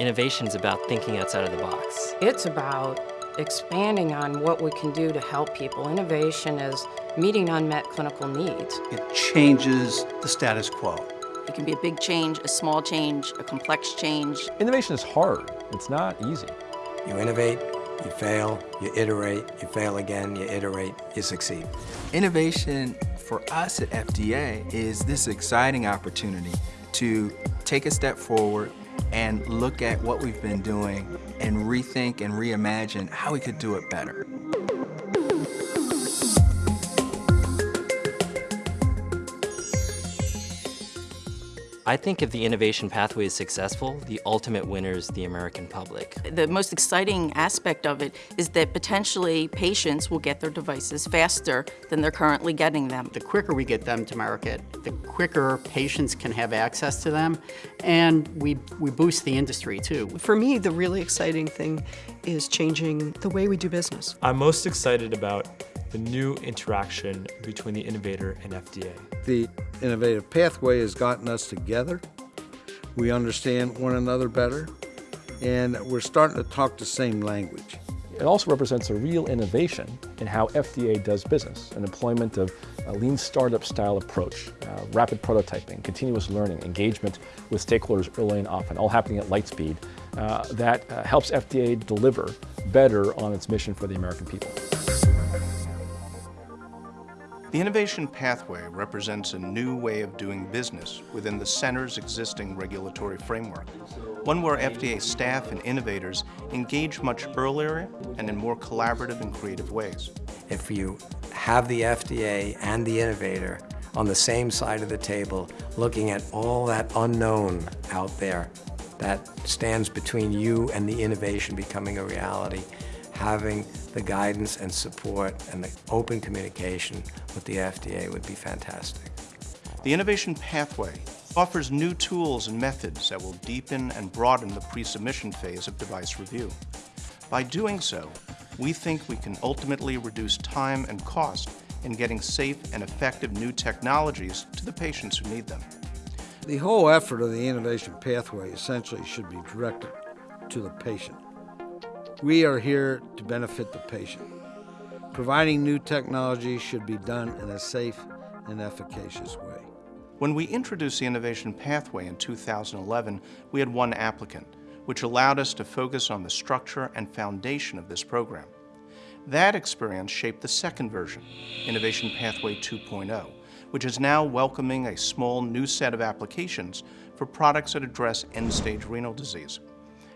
Innovation's about thinking outside of the box. It's about expanding on what we can do to help people. Innovation is meeting unmet clinical needs. It changes the status quo. It can be a big change, a small change, a complex change. Innovation is hard. It's not easy. You innovate, you fail, you iterate, you fail again, you iterate, you succeed. Innovation for us at FDA is this exciting opportunity to take a step forward and look at what we've been doing and rethink and reimagine how we could do it better. I think if the innovation pathway is successful, the ultimate winner is the American public. The most exciting aspect of it is that potentially patients will get their devices faster than they're currently getting them. The quicker we get them to market, the quicker patients can have access to them, and we, we boost the industry too. For me, the really exciting thing is changing the way we do business. I'm most excited about the new interaction between the innovator and FDA. The innovative pathway has gotten us together. We understand one another better, and we're starting to talk the same language. It also represents a real innovation in how FDA does business, an employment of a lean startup style approach, uh, rapid prototyping, continuous learning, engagement with stakeholders early and often, all happening at light speed, uh, that uh, helps FDA deliver better on its mission for the American people. The innovation pathway represents a new way of doing business within the center's existing regulatory framework, one where FDA staff and innovators engage much earlier and in more collaborative and creative ways. If you have the FDA and the innovator on the same side of the table, looking at all that unknown out there that stands between you and the innovation becoming a reality, having the guidance and support and the open communication with the FDA would be fantastic. The innovation pathway offers new tools and methods that will deepen and broaden the pre-submission phase of device review. By doing so, we think we can ultimately reduce time and cost in getting safe and effective new technologies to the patients who need them. The whole effort of the innovation pathway essentially should be directed to the patient. We are here to benefit the patient. Providing new technology should be done in a safe and efficacious way. When we introduced the innovation pathway in 2011, we had one applicant, which allowed us to focus on the structure and foundation of this program. That experience shaped the second version, Innovation Pathway 2.0, which is now welcoming a small new set of applications for products that address end-stage renal disease.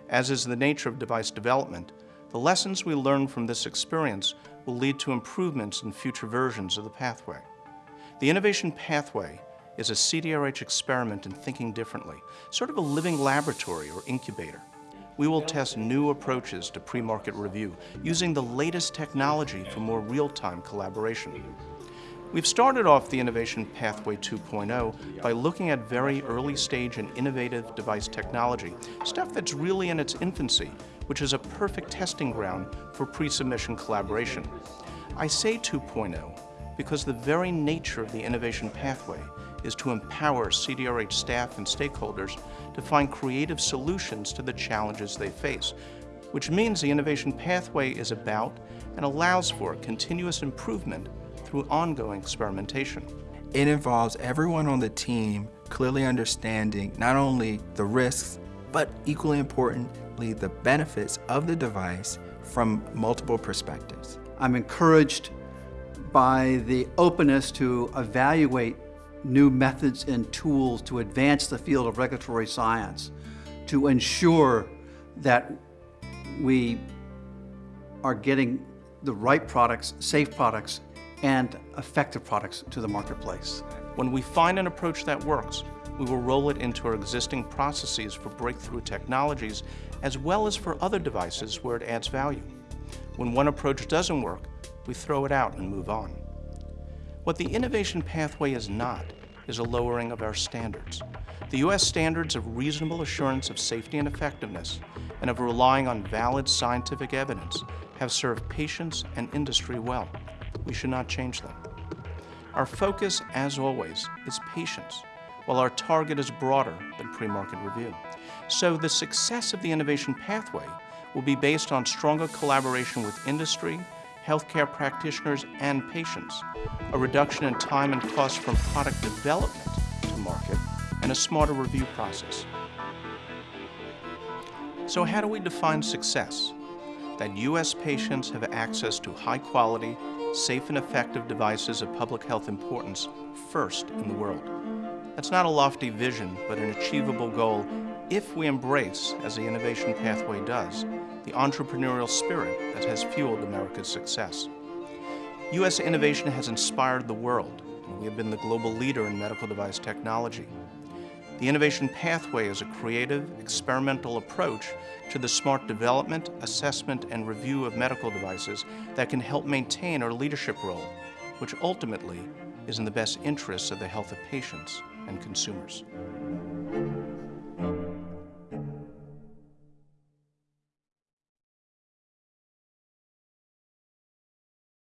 As is the nature of device development, the lessons we learn from this experience will lead to improvements in future versions of the pathway. The innovation pathway is a CDRH experiment in thinking differently, sort of a living laboratory or incubator. We will test new approaches to pre-market review using the latest technology for more real-time collaboration. We've started off the Innovation Pathway 2.0 by looking at very early stage and innovative device technology, stuff that's really in its infancy, which is a perfect testing ground for pre-submission collaboration. I say 2.0 because the very nature of the innovation pathway is to empower CDRH staff and stakeholders to find creative solutions to the challenges they face, which means the innovation pathway is about and allows for continuous improvement through ongoing experimentation. It involves everyone on the team clearly understanding not only the risks, but equally importantly, the benefits of the device from multiple perspectives. I'm encouraged by the openness to evaluate new methods and tools to advance the field of regulatory science, to ensure that we are getting the right products, safe products, and effective products to the marketplace. When we find an approach that works, we will roll it into our existing processes for breakthrough technologies as well as for other devices where it adds value. When one approach doesn't work, we throw it out and move on. What the innovation pathway is not is a lowering of our standards. The U.S. standards of reasonable assurance of safety and effectiveness and of relying on valid scientific evidence have served patients and industry well. We should not change them. Our focus, as always, is patients. while our target is broader than pre-market review. So the success of the innovation pathway will be based on stronger collaboration with industry, healthcare practitioners, and patients, a reduction in time and cost from product development to market, and a smarter review process. So how do we define success? That U.S. patients have access to high-quality, safe and effective devices of public health importance first in the world. That's not a lofty vision, but an achievable goal if we embrace, as the innovation pathway does, the entrepreneurial spirit that has fueled America's success. U.S. innovation has inspired the world, and we have been the global leader in medical device technology. The innovation pathway is a creative, experimental approach to the smart development, assessment, and review of medical devices that can help maintain our leadership role, which ultimately is in the best interests of the health of patients and consumers.